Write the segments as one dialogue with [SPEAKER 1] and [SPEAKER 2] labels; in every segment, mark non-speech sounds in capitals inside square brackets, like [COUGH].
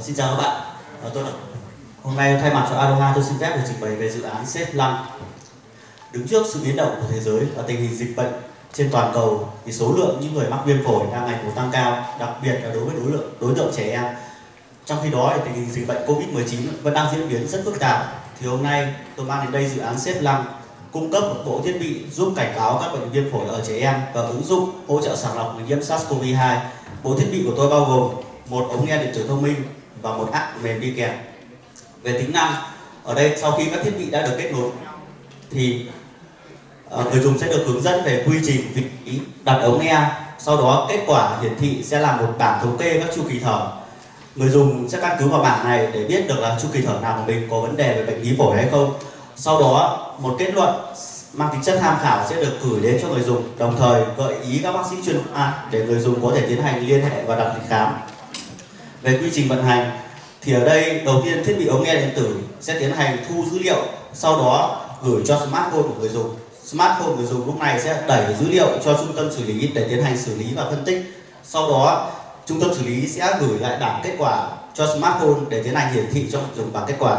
[SPEAKER 1] Ờ, xin chào các bạn. À, tôi là hôm nay thay mặt cho Aroha tôi xin phép được trình bày về dự án Safe Lung. Đứng trước sự biến động của thế giới và tình hình dịch bệnh trên toàn cầu thì số lượng những người mắc viêm phổi đang ngày một tăng cao, đặc biệt là đối với đối tượng đối tượng trẻ em. Trong khi đó thì tình hình dịch bệnh Covid-19 vẫn đang diễn biến rất phức tạp. Thì hôm nay tôi mang đến đây dự án Safe Lung cung cấp một bộ thiết bị giúp cảnh báo các bệnh viêm phổi ở trẻ em và ứng dụng hỗ trợ sàng lọc người nhiễm SARS-CoV-2. Bộ thiết bị của tôi bao gồm một ống nghe điện tử thông minh và một app mềm đi kèm. Về tính năng, ở đây sau khi các thiết bị đã được kết nối thì ờ, người dùng sẽ được hướng dẫn về quy trình vị trí đặt ống nghe. Sau đó kết quả hiển thị sẽ là một bảng thống kê các chu kỳ thở. Người dùng sẽ căn cứ vào bảng này để biết được là chu kỳ thở nào của mình có vấn đề về bệnh lý phổi hay không. Sau đó một kết luận mang tính chất tham khảo sẽ được gửi đến cho người dùng, đồng thời gợi ý các bác sĩ chuyên khoa để người dùng có thể tiến hành liên hệ và đặt lịch khám. Về quy trình vận hành thì ở đây đầu tiên thiết bị ống nghe điện tử sẽ tiến hành thu dữ liệu, sau đó gửi cho smartphone của người dùng. Smartphone người dùng lúc này sẽ đẩy dữ liệu cho trung tâm xử lý để tiến hành xử lý và phân tích. Sau đó trung tâm xử lý sẽ gửi lại bảng kết quả cho smartphone để tiến hành hiển thị cho người dùng bảng kết quả.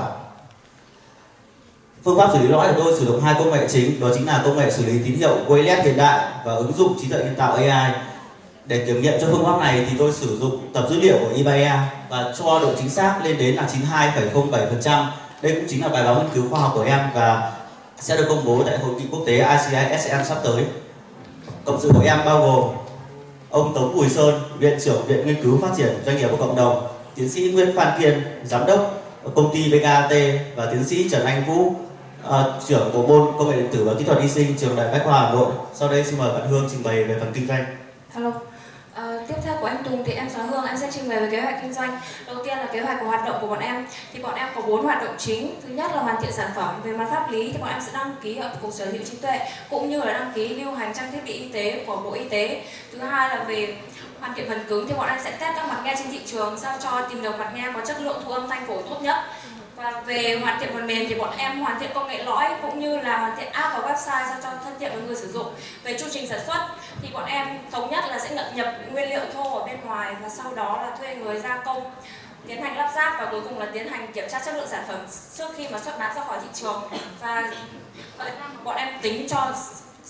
[SPEAKER 1] Phương pháp xử lý lõi của tôi sử dụng hai công nghệ chính, đó chính là công nghệ xử lý tín hiệu wireless hiện đại và ứng dụng trí tuệ nhân tạo AI. Để kiểm nghiệm cho phương pháp này thì tôi sử dụng tập dữ liệu của eBay và cho độ chính xác lên đến là 92,07%. Đây cũng chính là bài báo nghiên cứu khoa học của em và sẽ được công bố tại hội nghị quốc tế ICISM sắp tới. Cộng sự của em bao gồm ông Tống Bùi Sơn, Viện trưởng Viện Nghiên cứu Phát triển Doanh nghiệp và Cộng đồng, tiến sĩ Nguyễn Phan Kiên, Giám đốc công ty BKT và tiến sĩ Trần Anh Vũ, à, trưởng bộ môn công nghệ điện tử và kỹ thuật y sinh trường đại bách khoa hà nội sau đây xin mời bạn hương trình bày về phần kinh doanh
[SPEAKER 2] hello của anh Tùng thì em là Hương, em sẽ trình bày về kế hoạch kinh doanh. Đầu tiên là kế hoạch của hoạt động của bọn em. Thì bọn em có bốn hoạt động chính. Thứ nhất là hoàn thiện sản phẩm. Về mặt pháp lý thì bọn em sẽ đăng ký ở cục sở hữu trí tuệ cũng như là đăng ký lưu hành trang thiết bị y tế của Bộ Y tế. Thứ hai là về hoàn thiện phần cứng thì bọn em sẽ test các mặt nghe trên thị trường sao cho tìm được mặt nghe có chất lượng thu âm thanh phổ tốt nhất và về hoàn thiện phần mềm thì bọn em hoàn thiện công nghệ lõi cũng như là hoàn thiện app và website sao cho thân thiện với người sử dụng. Về chu trình sản xuất thì bọn em thống nhất là sẽ nhập, nhập nguyên liệu thô ở bên ngoài và sau đó là thuê người gia công tiến hành lắp ráp và cuối cùng là tiến hành kiểm tra chất lượng sản phẩm trước khi mà xuất bán ra khỏi thị trường và bọn em tính cho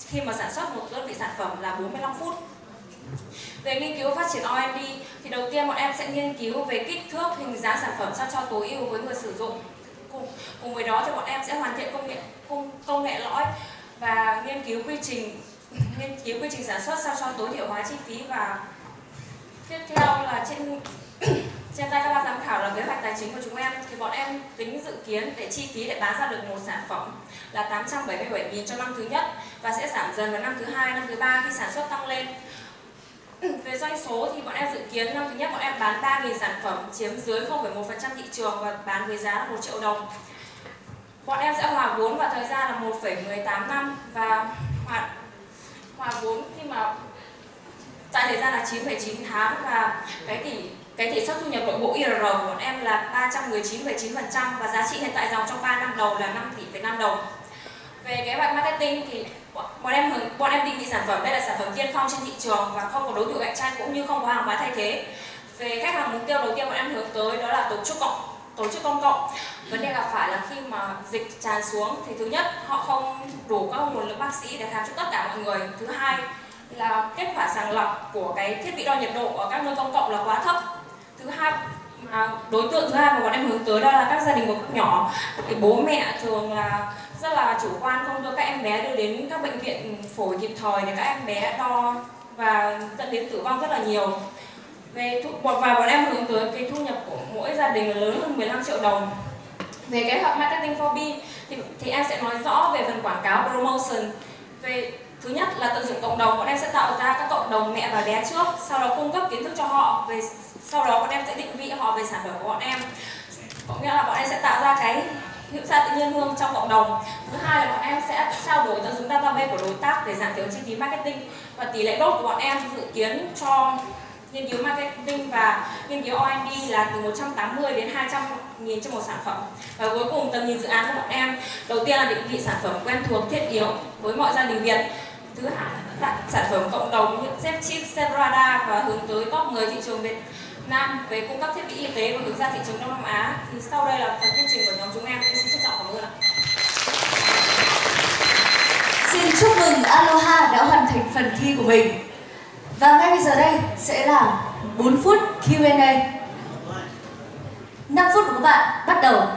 [SPEAKER 2] khi mà sản xuất một đơn vị sản phẩm là 45 phút về nghiên cứu phát triển omd thì đầu tiên bọn em sẽ nghiên cứu về kích thước, hình dáng sản phẩm sao cho tối ưu với người sử dụng. Cùng, cùng với đó thì bọn em sẽ hoàn thiện công nghệ công, công nghệ lõi và nghiên cứu quy trình [LAUGHS] nghiên cứu quy trình sản xuất sao cho tối thiểu hóa chi phí và tiếp theo là trên [COUGHS] trên tay các ban giám khảo là kế hoạch tài chính của chúng em thì bọn em tính dự kiến để chi phí để bán ra được một sản phẩm là 877.000 cho năm thứ nhất và sẽ giảm dần vào năm thứ hai, năm thứ ba khi sản xuất tăng lên Ừ, về doanh số thì bọn em dự kiến năm thứ nhất bọn em bán 3.000 sản phẩm chiếm dưới 0,1% thị trường và bán với giá là 1 triệu đồng. Bọn em sẽ hòa vốn vào thời gian là 1,18 năm và hòa, hòa vốn khi mà tại thời gian là 9,9 tháng và cái tỷ cái tỷ suất thu nhập nội bộ IRR của bọn em là 319,9% và giá trị hiện tại dòng trong 3 năm đầu là 5 tỷ 5 đồng. Về kế hoạch marketing thì bọn em bọn em định vị sản phẩm đây là sản phẩm tiên phong trên thị trường và không có đối thủ cạnh tranh cũng như không có hàng hóa thay thế. Về khách hàng mục tiêu đầu tiên bọn em hướng tới đó là tổ chức cộng tổ chức công cộng. Vấn đề gặp phải là khi mà dịch tràn xuống thì thứ nhất, họ không đủ các nguồn lực bác sĩ để khám cho tất cả mọi người. Thứ hai là kết quả sàng lọc của cái thiết bị đo nhiệt độ ở các nơi công cộng là quá thấp. Thứ hai À, đối tượng thứ hai mà bọn em hướng tới đó là các gia đình có nhỏ. Thì bố mẹ thường là rất là chủ quan không đưa các em bé đưa đến các bệnh viện phổi kịp thời để các em bé đo và dẫn đến tử vong rất là nhiều. Về thu, và bọn em hướng tới cái thu nhập của mỗi gia đình là lớn hơn 15 triệu đồng. Về cái hợp marketing for B thì, thì em sẽ nói rõ về phần quảng cáo promotion. Về thứ nhất là tận dụng cộng đồng, bọn em sẽ tạo ra các cộng đồng mẹ và bé trước, sau đó cung cấp kiến thức cho họ về, sau đó bọn em sẽ định vị họ về sản phẩm của bọn em. Có nghĩa là bọn em sẽ tạo ra cái hữu gia tự nhiên hương trong cộng đồng. Thứ hai là bọn em sẽ trao đổi tận dụng database của đối tác để giảm thiểu chi phí marketing. Và tỷ lệ đốt của bọn em dự kiến cho nghiên cứu marketing và nghiên cứu R&D là từ 180 đến 200 nghìn cho một sản phẩm. Và cuối cùng, tầm nhìn dự án của bọn em, đầu tiên là định vị sản phẩm quen thuộc, thiết yếu với mọi gia đình Việt thứ hai là sản phẩm cộng đồng như xếp Chip, Radar và hướng tới top 10 thị trường Việt Nam về cung cấp thiết bị y y tế và hướng ra thị trường Đông Nam Á. Thì sau đây là phần thuyết trình của nhóm chúng em. Em xin trân trọng cảm ơn ạ.
[SPEAKER 3] Xin chúc mừng Aloha đã hoàn thành phần thi của mình. Và ngay bây giờ đây sẽ là 4 phút Q&A. 5 phút của các bạn bắt đầu.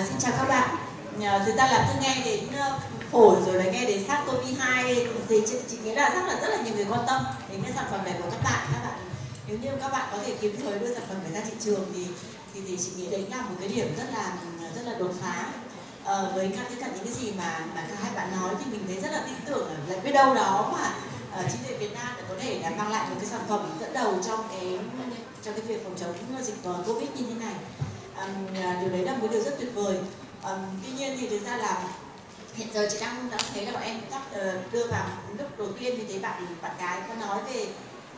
[SPEAKER 4] À, xin chào các bạn. À, thực ra là tôi nghe đến ờ, phổi rồi là nghe đến SARS-CoV-2 thì chị, chị nghĩ là rất là rất là nhiều người quan tâm đến cái sản phẩm này của các bạn. Các bạn nếu như các bạn có thể kịp thời đưa sản phẩm này ra thị trường thì thì, thì chị nghĩ đấy là một cái điểm rất là rất là đột phá à, với các tất cả những cái gì mà mà các hai bạn nói thì mình thấy rất là tin tưởng là biết đâu đó mà uh, chính quyền Việt Nam có thể là mang lại một cái sản phẩm dẫn đầu trong cái trong cái việc phòng chống dịch Covid như thế này À, điều đấy là một điều rất tuyệt vời. Um, tuy nhiên thì thực ra là hiện giờ chị đang đã thấy là bọn em đã ờ, đưa vào lúc đầu tiên thì thấy bạn bạn gái có nói về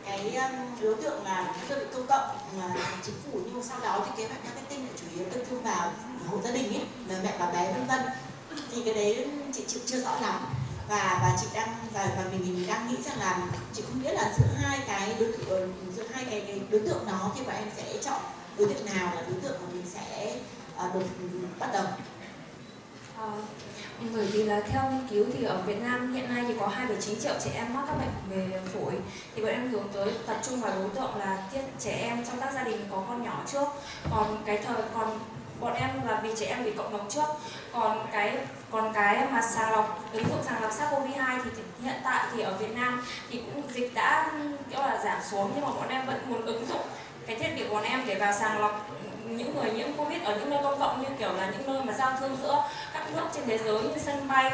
[SPEAKER 4] cái um, đối tượng là đơn vị công cộng mà chính phủ nhưng sau đó thì kế hoạch marketing là chủ yếu tập trung vào hộ gia đình ấy mẹ và bé vân vân. Thì cái đấy chị chịu chưa rõ lắm. Và và chị đang và và mình mình đang nghĩ rằng là chị không biết là giữa hai cái đối tượng giữa hai cái, cái đối tượng đó thì bọn em sẽ chọn đối tượng nào là đối tượng mà mình sẽ uh, được bắt đầu?
[SPEAKER 2] À, bởi vì là theo nghiên cứu thì ở Việt Nam hiện nay thì có 2,9 triệu trẻ em mắc các bệnh về phổi. Thì bọn em hướng tới tập trung vào đối tượng là trẻ em trong các gia đình có con nhỏ trước. Còn cái thời còn bọn em là vì trẻ em bị cộng đồng trước. Còn cái còn cái mà sàng lọc ứng dụng sàng lọc SARS-CoV-2 thì hiện tại thì ở Việt Nam thì cũng dịch đã kiểu là giảm xuống nhưng mà bọn em vẫn muốn ứng dụng cái thiết bị của bọn em để vào sàng lọc những người nhiễm covid ở những nơi công cộng như kiểu là những nơi mà giao thương giữa các nước trên thế giới như sân bay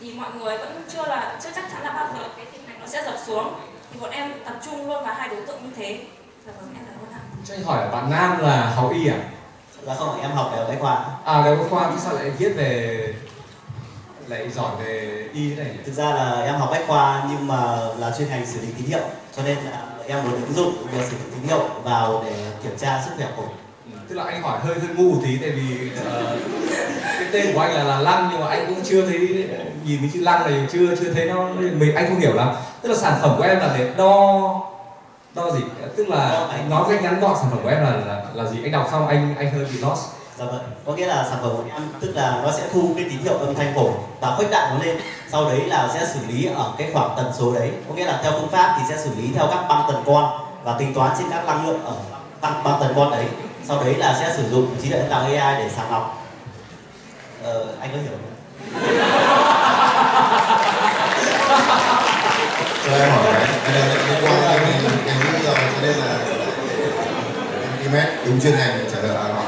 [SPEAKER 2] thì mọi người vẫn chưa là chưa chắc chắn là bao giờ cái tình hình nó sẽ dập xuống. Thì bọn em tập trung luôn vào hai đối tượng như thế. Dạ vâng em cảm ơn ạ.
[SPEAKER 5] Cho anh hỏi là bạn nam là học y à?
[SPEAKER 1] Dạ không em học đại học bách khoa.
[SPEAKER 5] À đại học bách khoa thì sao lại viết về lại giỏi về y thế này nhỉ?
[SPEAKER 1] thực ra là em học bách khoa nhưng mà là chuyên ngành xử lý tín hiệu cho nên là em muốn ứng dụng việc sử dụng tín hiệu vào để kiểm tra sức khỏe phổi
[SPEAKER 5] tức là anh hỏi hơi hơi ngu tí tại vì uh, cái tên của anh là là lăng nhưng mà anh cũng chưa thấy nhìn cái chữ lăng này chưa chưa thấy nó mình anh không hiểu lắm. Tức là sản phẩm của em là để đo đo gì? Tức là anh nói cách ngắn gọn sản phẩm của em là là, là gì? Anh đọc xong anh anh hơi bị lost
[SPEAKER 1] Dạ vâng, có nghĩa là sản phẩm của em tức là nó sẽ thu cái tín hiệu âm thanh phổi và khuếch đại nó lên. Sau đấy là sẽ xử lý ở cái khoảng tần số đấy. Có nghĩa là theo phương pháp thì sẽ xử lý theo các băng tần con và tính toán trên các năng lượng ở băng, băng tần con đấy. Sau đấy là sẽ sử dụng trí tuệ nhân tạo AI để sàng lọc. Ờ, anh có hiểu không?
[SPEAKER 6] cho em hỏi cái cái này liên quan đến ngành nghĩ rồi cho nên là em đi mét đúng chuyên ngành trả lời là anh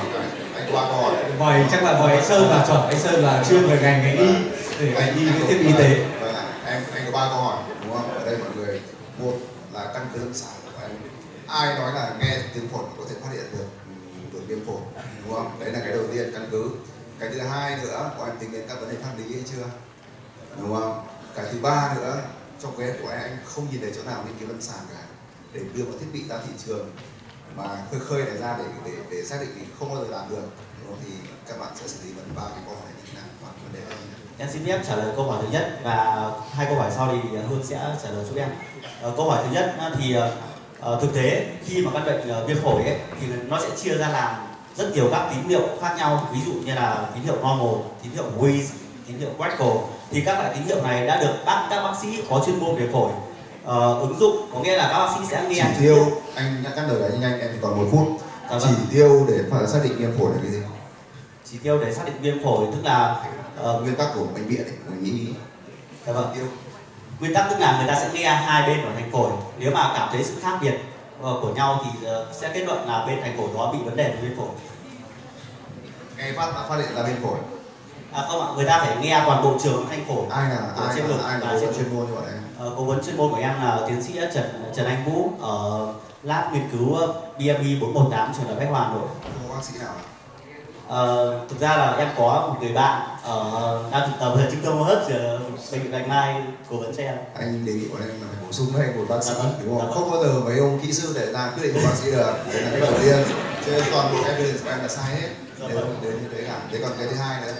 [SPEAKER 6] mời
[SPEAKER 5] vậy chắc là vậy anh sơn là chuẩn anh sơn là chuyên về ngành ngành y để ngành y với thiết bị y tế.
[SPEAKER 6] Vâng, vâng, vâng. Em anh có ba câu hỏi, đúng không? Ở đây mọi người, một là căn cứ lâm sàng của em ai nói là nghe tiếng phổi có thể phát hiện được ừ, được viêm phổi, đúng không? Đấy là cái đầu tiên, căn cứ. Cái thứ hai nữa của anh tính đến các vấn đề pháp lý hay chưa? Đúng không? Cái thứ ba nữa, trong cái của anh anh không nhìn thấy chỗ nào nghiên cứu lâm sàng cả, để đưa một thiết bị ra thị trường, mà khơi khơi này ra để để để xác định thì không bao giờ làm được đúng không? thì các bạn sẽ xử lý vấn ba cái câu hỏi thế nào và vấn đề này
[SPEAKER 1] Em xin phép trả lời câu hỏi thứ nhất và hai câu hỏi sau thì Hương sẽ trả lời giúp em. Ờ, câu hỏi thứ nhất thì uh, thực tế khi mà căn bệnh viêm phổi ấy thì nó sẽ chia ra làm rất nhiều các tín hiệu khác nhau ví dụ như là tín hiệu normal, tín hiệu wheeze, tín hiệu critical thì các loại tín hiệu này đã được bác các bác sĩ có chuyên môn về phổi uh, ứng dụng có nghĩa là các bác sĩ sẽ nghe
[SPEAKER 6] chỉ tiêu anh nhắc lời đấy nhanh em chỉ còn một phút
[SPEAKER 1] Dạ vâng.
[SPEAKER 6] chỉ tiêu để phải xác định viêm phổi là cái gì
[SPEAKER 1] chỉ tiêu để xác định viêm phổi tức là
[SPEAKER 6] uh, nguyên tắc của bệnh viện ấy, của nhĩ
[SPEAKER 1] dạ vâng.
[SPEAKER 6] tiêu
[SPEAKER 1] nguyên tắc tức là người ta sẽ nghe hai bên của thành phổi. Nếu mà cảm thấy sự khác biệt ờ, của nhau thì ờ, sẽ kết luận là bên thành phổi đó bị vấn đề về viêm phổi.
[SPEAKER 6] Nghe phát phát hiện ra viêm phổi.
[SPEAKER 1] À không ạ người ta phải nghe toàn bộ trường thanh phổi.
[SPEAKER 6] Ai là ai
[SPEAKER 1] trên
[SPEAKER 6] là ai là bộ chuyên môn. bọn em?
[SPEAKER 1] Ờ, cố vấn chuyên môn của em là tiến sĩ Trần Trần Anh Vũ ở lab nghiên cứu BMI 418 trường đại Bách Hòa Nội.
[SPEAKER 6] không có bác sĩ nào
[SPEAKER 1] Ờ, thực ra là em có một người bạn ở đang thực tập ở trung tâm hô hấp ở bệnh viện Bạch Mai cố vấn cho em.
[SPEAKER 6] anh đề nghị bọn em là phải bổ sung thêm một bác sĩ
[SPEAKER 1] Dạ vâng.
[SPEAKER 6] đúng
[SPEAKER 1] Dạ
[SPEAKER 6] không
[SPEAKER 1] vâng.
[SPEAKER 6] không bao giờ mấy ông kỹ sư để ra quyết định của bác sĩ được đấy là cái đầu tiên cho nên toàn bộ evidence của em là sai hết
[SPEAKER 1] Dạ
[SPEAKER 6] nếu
[SPEAKER 1] vâng.
[SPEAKER 6] nếu như thế cả thế còn cái thứ hai nữa.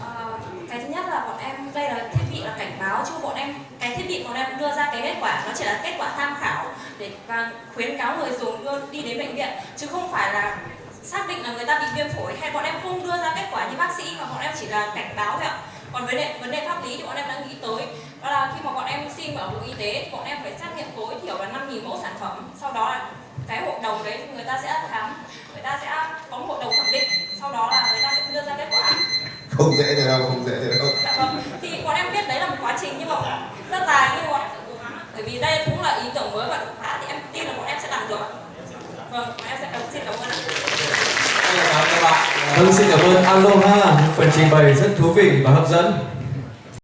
[SPEAKER 2] Ờ, cái thứ nhất là bọn em đây là thiết bị là cảnh báo chứ bọn em cái thiết bị bọn em đưa ra cái kết quả nó chỉ là kết quả tham khảo để và khuyến cáo người dùng đưa đi đến bệnh viện. Chứ không phải là xác định là người ta bị viêm phổi hay bọn em không đưa ra kết quả như bác sĩ mà bọn em chỉ là cảnh báo thôi ạ. Còn vấn đề vấn đề pháp lý thì bọn em đã nghĩ tới. Đó là khi mà bọn em xin ở bộ y tế bọn em phải xét nghiệm tối thiểu là 5.000 mẫu sản phẩm. Sau đó là cái hội đồng đấy người ta sẽ khám người ta sẽ có một hội đồng thẩm định. Sau đó là người ta sẽ đưa ra kết quả.
[SPEAKER 6] Không dễ thế đâu không dễ thế đâu.
[SPEAKER 2] Dạ vâng. Thì bọn em biết đấy là một quá trình nhưng mà rất dài nhưng mà bọn em sẽ cố gắng bởi vì đây cũng là ý tưởng mới và đột phá thì em tin là bọn em sẽ làm được vâng em sẽ xin cảm ơn ạ
[SPEAKER 5] các bạn.
[SPEAKER 7] Vâng, xin cảm ơn Aloha, phần trình bày rất thú vị và hấp dẫn.